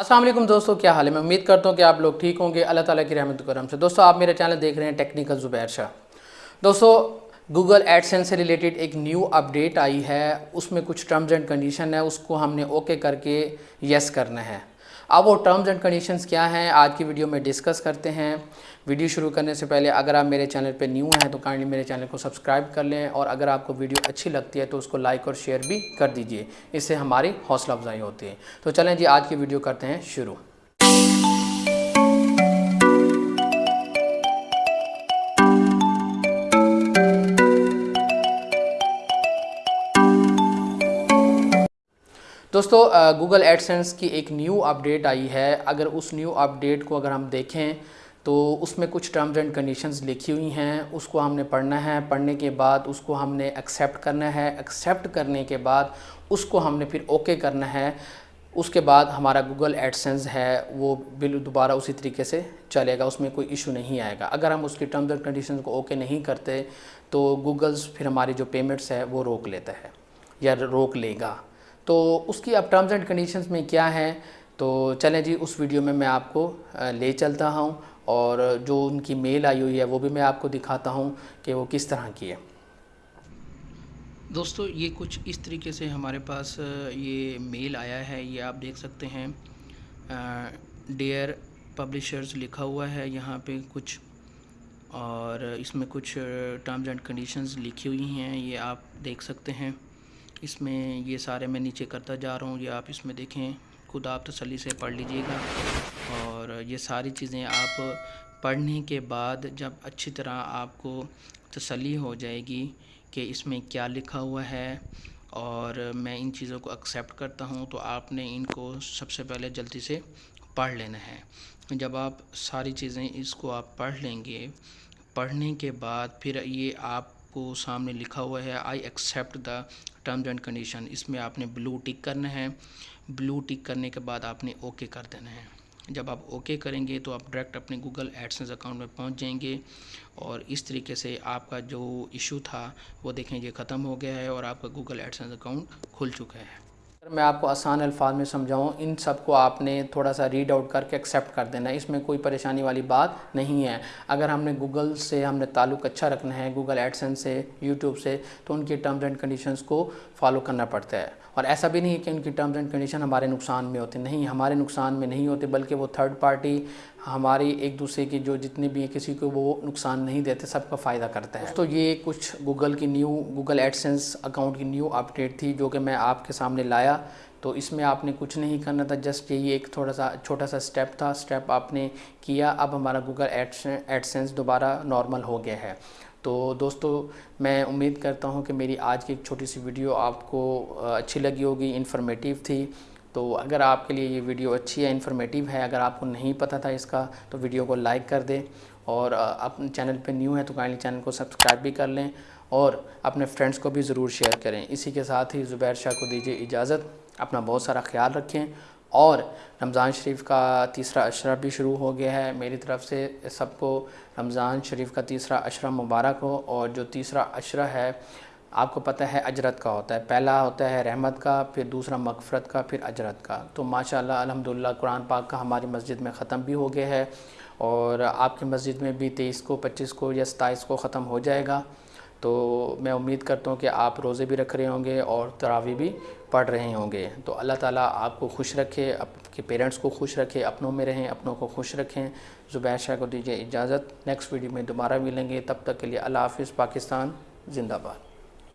السلام علیکم دوستو، کیا حال ہے؟ میں امید کرتا ہوں کہ آپ لوگ ٹھیک ہوں گے۔ اللہ تعالیٰ کی رحمت کرم سے۔ دوستو، آپ میرے چینل دیکھ رہے ہیں ٹیکنیکل زبیر شاہ۔ دوستو گوگل ایڈ سینس سے ریلیٹڈ ایک نیو اپ ڈیٹ آئی ہے۔ اس میں کچھ ٹرمز اینڈ کنڈیشن ہے اس کو ہم نے اوکے کر کے یس کرنا ہے۔ اب وہ ٹرمز اینڈ کنڈیشنز کیا ہیں، آج کی ویڈیو میں ڈسکس کرتے ہیں۔ ویڈیو شروع کرنے سے پہلے اگر آپ میرے چینل پہ نیو ہیں تو کائنڈلی میرے چینل کو سبسکرائب کر لیں اور اگر آپ کو ویڈیو اچھی لگتی ہے تو اس کو لائک اور شیئر بھی کر دیجیے۔ اس سے ہماری حوصلہ افزائی ہوتی ہے۔ تو چلیں جی آج کی ویڈیو کرتے ہیں شروع۔ دوستو گوگل ایڈ سینس کی ایک نیو اپڈیٹ آئی ہے۔ اگر اس نیو اپڈیٹ کو اگر ہم دیکھیں تو اس میں کچھ ٹرمز اینڈ کنڈیشنز لکھی ہوئی ہیں، اس کو ہم نے پڑھنا ہے۔ پڑھنے کے بعد اس کو ہم نے ایکسیپٹ کرنا ہے۔ ایکسیپٹ کرنے کے بعد اس کو ہم نے پھر اوکے کرنا ہے۔ اس کے بعد ہمارا گوگل ایڈ سینس ہے، وہ بل دوبارہ اسی طریقے سے چلے گا، اس میں کوئی ایشو نہیں آئے گا۔ اگر ہم اس کی ٹرمز اینڈ کنڈیشنز کو اوکے نہیں کرتے، تو گوگلز پھر ہماری جو پیمنٹس ہے، وہ روک لیتا ہے یا روک لے گا۔ تو اس کی اب ٹرمز اینڈ کنڈیشنز میں کیا ہے؟ تو چلیں جی اس ویڈیو میں میں آپ کو لے چلتا ہوں اور جو ان کی میل آئی ہوئی ہے وہ بھی میں آپ کو دکھاتا ہوں کہ وہ کس طرح کی ہے۔ دوستو، یہ کچھ اس طریقے سے ہمارے پاس یہ میل آیا ہے، یہ آپ دیکھ سکتے ہیں۔ ڈیئر پبلشرز لکھا ہوا ہے یہاں پہ کچھ، اور اس میں کچھ ٹرمز اینڈ کنڈیشنز لکھی ہوئی ہیں، یہ آپ دیکھ سکتے ہیں۔ اس میں یہ سارے میں نیچے کرتا جا رہا ہوں، یہ آپ اس میں دیکھیں۔ خود آپ تسلی سے پڑھ لیجیے گا۔ اور یہ ساری چیزیں آپ پڑھنے کے بعد جب اچھی طرح آپ کو تسلی ہو جائے گی کہ اس میں کیا لکھا ہوا ہے اور میں ان چیزوں کو ایکسیپٹ کرتا ہوں، تو آپ نے ان کو سب سے پہلے جلدی سے پڑھ لینا ہے۔ جب آپ ساری چیزیں اس کو آپ پڑھ لیں گے، پڑھنے کے بعد پھر یہ آپ کو سامنے لکھا ہوا ہے I accept the terms and condition اس میں آپ نے بلو ٹک کرنا ہے۔ بلو ٹک کرنے کے بعد آپ نے اوکے کر دینا ہے۔ جب آپ اوکے کریں گے تو آپ ڈائریکٹ اپنے گوگل ایڈسنس اکاؤنٹ میں پہنچ جائیں گے اور اس طریقے سے آپ کا جو ایشو تھا وہ دیکھیں، یہ ختم ہو گیا ہے اور آپ کا گوگل ایڈسنس اکاؤنٹ کھل چکا ہے۔ میں آپ کو آسان الفاظ میں سمجھاؤں، ان سب کو آپ نے تھوڑا سا ریڈ آؤٹ کر کے ایکسیپٹ کر دینا ہے۔ اس میں کوئی پریشانی والی بات نہیں ہے۔ اگر ہم نے گوگل سے ہم نے تعلق اچھا رکھنا ہے گوگل ایڈسن سے یوٹیوب سے، تو ان کی ٹرمز اینڈ کنڈیشنز کو فالو کرنا پڑتا ہے۔ اور ایسا بھی نہیں ہے کہ ان کی ٹرمز اینڈ کنڈیشن ہمارے نقصان میں ہوتے، نہیں، ہمارے نقصان میں نہیں ہوتے، بلکہ وہ تھرڈ پارٹی ہماری ایک دوسرے کی جو جتنے بھی ہیں، کسی کو وہ نقصان نہیں دیتے، سب کا فائدہ کرتا ہے تو یہ کچھ گوگل کی نیو گوگل ایڈسنس اکاؤنٹ کی نیو اپڈیٹ تھی، جو کہ میں آپ کے سامنے لایا۔ تو اس میں آپ نے کچھ نہیں کرنا تھا جسٹ یہی ایک تھوڑا سا چھوٹا سا سٹیپ تھا سٹیپ آپ نے کیا۔ اب ہمارا گوگل ایڈسنس دوبارہ نارمل ہو گیا ہے۔ تو دوستو، میں امید کرتا ہوں کہ میری آج کی ایک چھوٹی سی ویڈیو آپ کو اچھی لگی ہوگی انفارمیٹیو تھی۔ تو اگر آپ کے لیے یہ ویڈیو اچھی ہے انفارمیٹیو ہے، اگر آپ کو نہیں پتہ تھا اس کا، تو ویڈیو کو لائک کر دیں۔ اور اپنے چینل پہ نیو ہے تو کائنڈلی چینل کو سبسکرائب بھی کر لیں۔ اور اپنے فرینڈس کو بھی ضرور شیئر کریں۔ اسی کے ساتھ ہی زبیر شاہ کو دیجیے اجازت۔ اپنا بہت سارا خیال رکھیں۔ اور رمضان شریف کا تیسرا عشرہ بھی شروع ہو گیا ہے۔ میری طرف سے سب کو رمضان شریف کا تیسرا عشرہ مبارک ہو۔ اور جو تیسرا عشرہ ہے، آپ کو پتہ ہے، اجرت کا ہوتا ہے۔ پہلا ہوتا ہے رحمت کا، پھر دوسرا مغفرت کا، پھر اجرت کا۔ تو ماشاءاللہ، الحمدللہ، قرآن پاک کا ہماری مسجد میں ختم بھی ہو گیا ہے۔ اور آپ کی مسجد میں بھی تیئیس کو، پچیس کو یا ستائیس کو ختم ہو جائے گا۔ تو میں امید کرتا ہوں کہ آپ روزے بھی رکھ رہے ہوں گے اور تراوی بھی پڑھ رہے ہوں گے۔ تو اللہ تعالیٰ آپ کو خوش رکھے آپ کے پیرنٹس کو خوش رکھے، اپنوں میں رہیں، اپنوں کو خوش رکھیں۔ زبیر شاہ کو دیجیے اجازت۔ نیکسٹ ویڈیو میں دوبارہ ملیں گے۔ تب تک کے لیے اللہ حافظ، پاکستان، زندہ باد۔